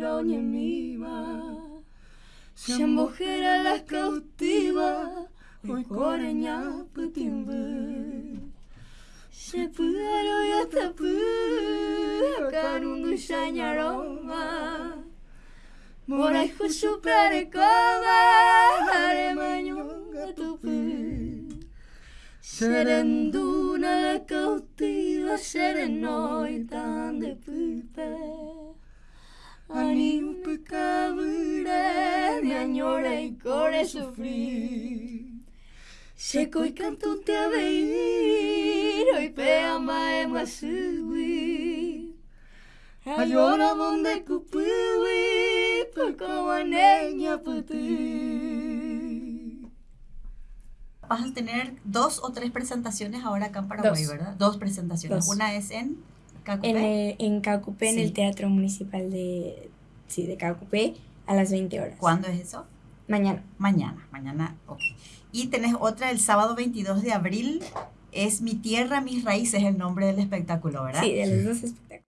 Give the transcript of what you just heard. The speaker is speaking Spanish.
doña mima. Se mujer las cautiva, hoy coreña putimbu. Se pudaro ya tapu, kanundu shanyaroma. Morai husu prarekova, hare manyunga tupu. Serenduna la cautiva, serenoitan de pupe. Ani un pecabure, de añora y core sufrir. Seco y canto te a veir, hoy pea mae masui. Ayora donde cupuwi, por como neña putu. Vas a tener dos o tres presentaciones ahora acá en Paraguay, Dos. ¿verdad? Dos presentaciones. Dos. Una es en Cacupé. En, eh, en Cacupé, en Sí. el Teatro Municipal de, sí, de Cacupé, a las 20 horas. ¿Cuándo es eso? Mañana. Mañana, mañana, ok. Y tenés otra el sábado 22 de abril, es Mi Tierra, Mis Raíces, el nombre del espectáculo, ¿verdad? Sí, de los dos espectáculos.